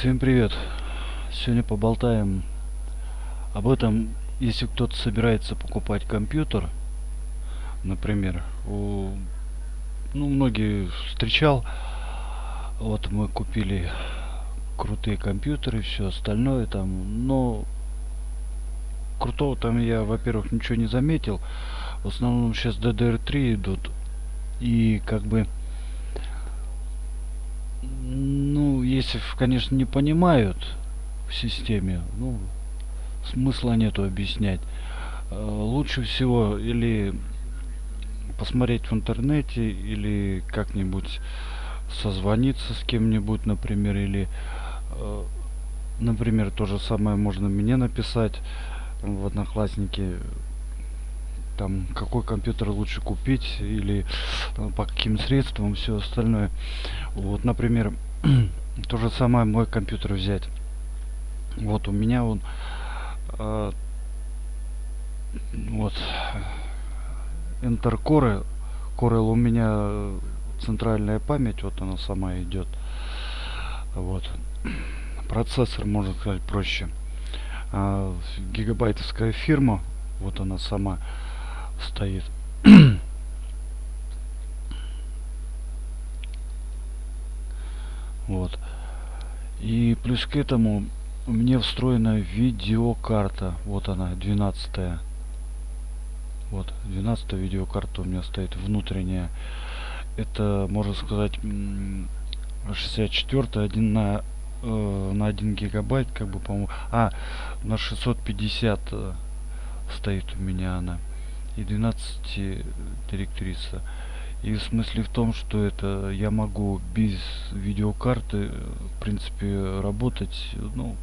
Всем привет! Сегодня поболтаем об этом, если кто-то собирается покупать компьютер, например, у, ну, многие встречал, вот мы купили крутые компьютеры, все остальное там, но крутого там я, во-первых, ничего не заметил, в основном сейчас DDR3 идут, и как бы ну, если, конечно, не понимают в системе, ну, смысла нету объяснять. Лучше всего или посмотреть в интернете, или как-нибудь созвониться с кем-нибудь, например, или, например, то же самое можно мне написать в Одноклассники, там какой компьютер лучше купить или там, по каким средствам все остальное вот например то же самое мой компьютер взять. Вот у меня он э, вот Core. Corel у меня центральная память вот она сама идет. Вот. Процессор можно сказать проще. А, гигабайтовская фирма вот она сама стоит. вот. И плюс к этому у меня встроена видеокарта. Вот она, 12 -я. Вот, 12 видеокарта у меня стоит внутренняя. Это, можно сказать, 64 один на э, на 1 гигабайт, как бы, по-моему. А, на 650 э, стоит у меня она и 12 директриса. И в смысле в том, что это я могу без видеокарты, в принципе, работать, ну,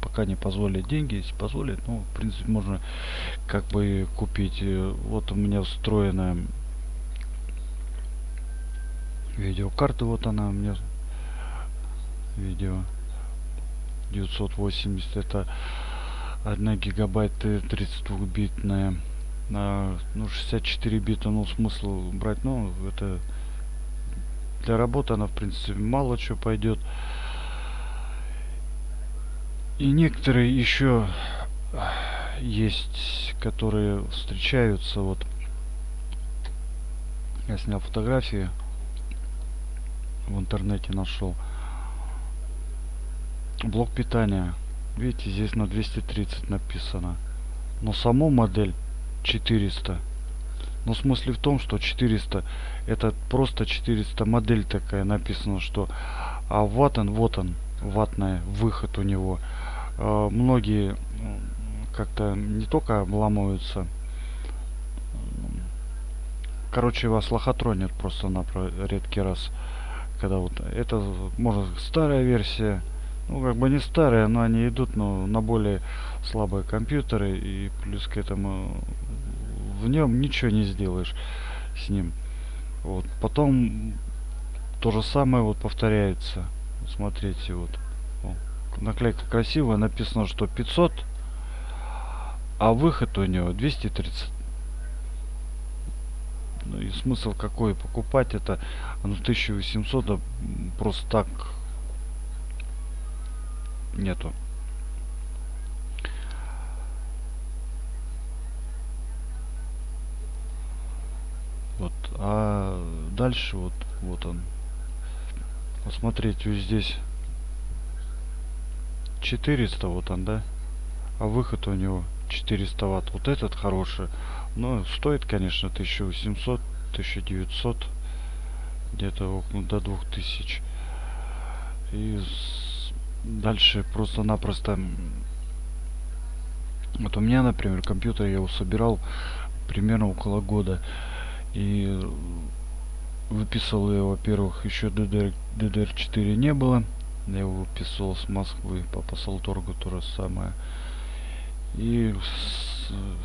пока не позволят деньги, если позволят, ну, в принципе, можно как бы купить. Вот у меня встроенная видеокарта, вот она у меня, видео 980, это 1 гигабайт 32-битная на ну 64 бита ну смысл брать ну это для работы она в принципе мало что пойдет и некоторые еще есть которые встречаются вот. Я снял фотографии в интернете нашел блок питания. Видите здесь на 230 написано. Но саму модель 400 но в смысле в том что 400 это просто 400 модель такая написано что а вот он вот он ватная выход у него. Э, многие как-то не только обламываются короче вас лохотронят просто на редкий раз. Когда вот это может старая версия ну как бы не старые но они идут но на более слабые компьютеры и плюс к этому в нем ничего не сделаешь с ним. Вот. Потом то же самое вот повторяется. Смотрите вот О, наклейка красивая написано что 500 а выход у него 230 ну и смысл какой? Покупать это ну 1800 да, просто так нету. Вот а дальше вот вот он. Посмотреть вот здесь 400 вот он да? А выход у него 400 ватт. Вот этот хороший. Но стоит конечно 1800 1900 где-то до 2000 и дальше просто-напросто вот у меня например компьютер я его собирал примерно около года и выписывал я, во-первых, еще DDR, DDR4 не было. Я его выписывал с Москвы по посолторгу то же самое. И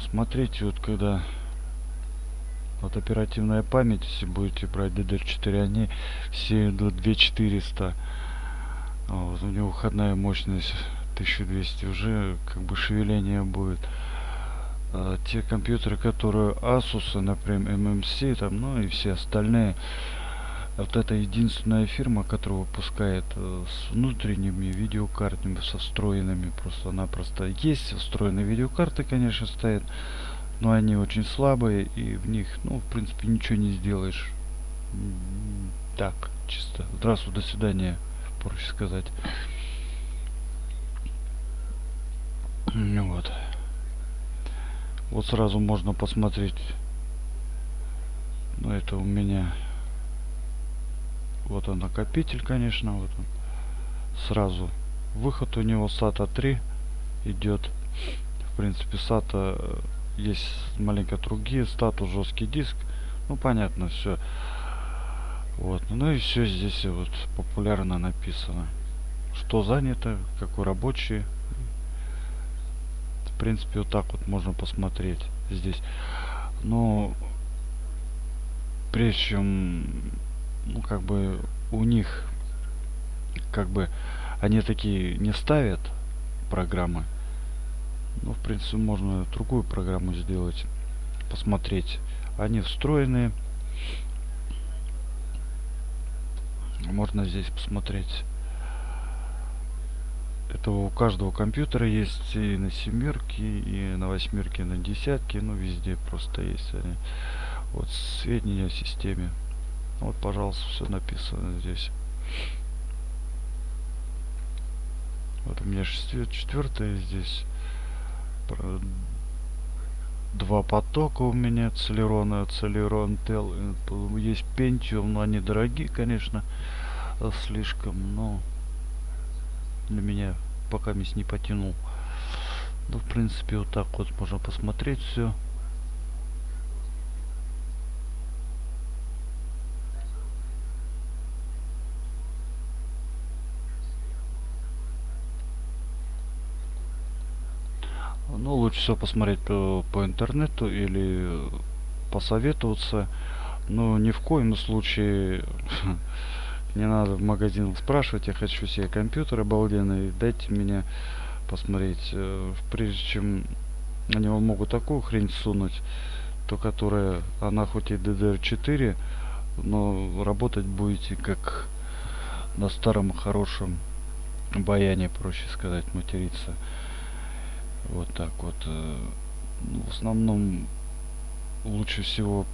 смотрите, вот когда вот оперативная память, если будете брать DDR4, они все идут 2400. А вот у него выходная мощность 1200 уже как бы шевеление будет э, те компьютеры, которые Asus, например, MMC, там, ну и все остальные, вот это единственная фирма, которая выпускает э, с внутренними видеокартами, со встроенными просто-напросто. Есть встроенные видеокарты, конечно, стоят, но они очень слабые, и в них, ну, в принципе, ничего не сделаешь. Так, чисто. Здравствуй, до свидания, проще сказать. Ну вот. Вот сразу можно посмотреть. Ну, это у меня вот он накопитель, конечно, вот он. Сразу выход у него SATA 3 идет. В принципе, SATA э, есть маленько другие, статус жесткий диск. Ну, понятно, все. Вот. Ну и все здесь вот популярно написано. Что занято, какой рабочий. В принципе, вот так вот можно посмотреть здесь. Но прежде чем ну, как бы у них, как бы, они такие не ставят программы. Ну, в принципе, можно другую программу сделать, посмотреть. Они встроенные. Можно здесь посмотреть. Это у каждого компьютера есть и на семерке, и на восьмерке, и на десятке. Ну, везде просто есть они. Вот сведения о системе. Вот, пожалуйста, все написано здесь. Вот у меня четвертое здесь. Два потока у меня Целерон и Тел. Есть Pentium, но они дорогие, конечно, слишком, но для меня пока мисс не потянул. Ну, в принципе, вот так вот можно посмотреть все. Ну, лучше всего посмотреть по, по интернету или посоветоваться. Но ни в коем случае не надо в магазин спрашивать. Я хочу себе компьютер обалденный. Дайте мне посмотреть. Э, прежде чем на него могут такую хрень сунуть, то которая, она хоть и DDR4, но работать будете как на старом хорошем баяне, проще сказать, материться. Вот так вот. Э, ну, в основном лучше всего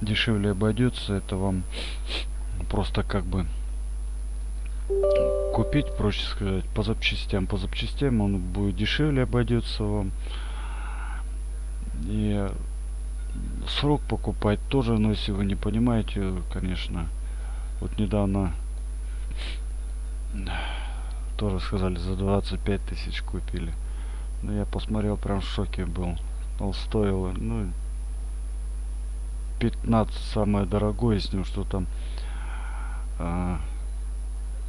дешевле обойдется. Это вам просто как бы купить, проще сказать, по запчастям. По запчастям он будет дешевле обойдется вам. И срок покупать тоже, но если вы не понимаете, конечно, вот недавно тоже сказали за 25 тысяч купили. Ну, я посмотрел, прям в шоке был. Он стоил, ну, 15 самое дорогое с ним, что там а,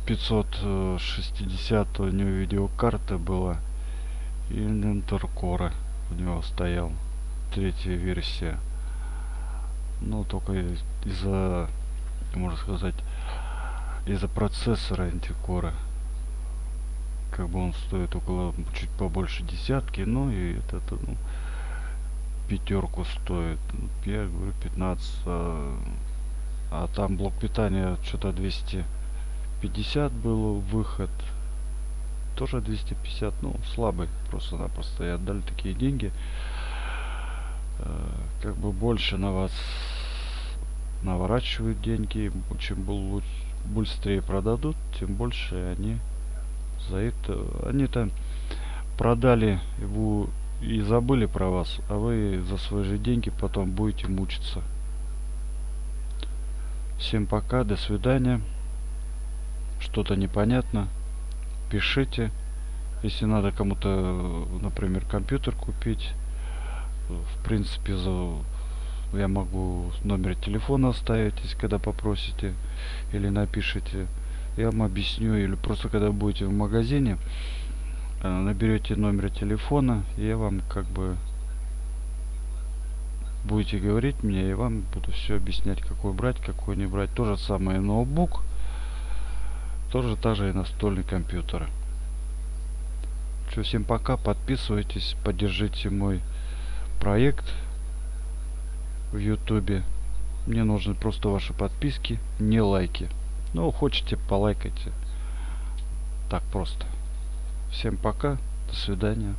560 у него видеокарта была. И Core у него стоял. Третья версия. Ну, только из-за, можно сказать, из-за процессора антикора как бы он стоит около чуть побольше десятки ну и этот ну, пятерку стоит. Я говорю 15 а, а там блок питания что-то 250 был выход. Тоже 250 ну слабый просто-напросто. И отдали такие деньги. Э, как бы больше на вас наворачивают деньги. Чем лучше быстрее продадут тем больше они за это они там продали его и забыли про вас, а вы за свои же деньги потом будете мучиться. Всем пока, до свидания. Что-то непонятно, пишите. Если надо кому-то, например, компьютер купить, в принципе, за я могу номер телефона оставить, если когда попросите или напишите я вам объясню или просто когда будете в магазине э, наберете номер телефона я вам как бы будете говорить мне и вам буду все объяснять какой брать какой не брать. То же самое ноутбук тоже та же и настольный компьютер. Все всем пока подписывайтесь поддержите мой проект в ютубе. Мне нужны просто ваши подписки, не лайки. Ну, хотите, полайкайте. Так просто. Всем пока. До свидания.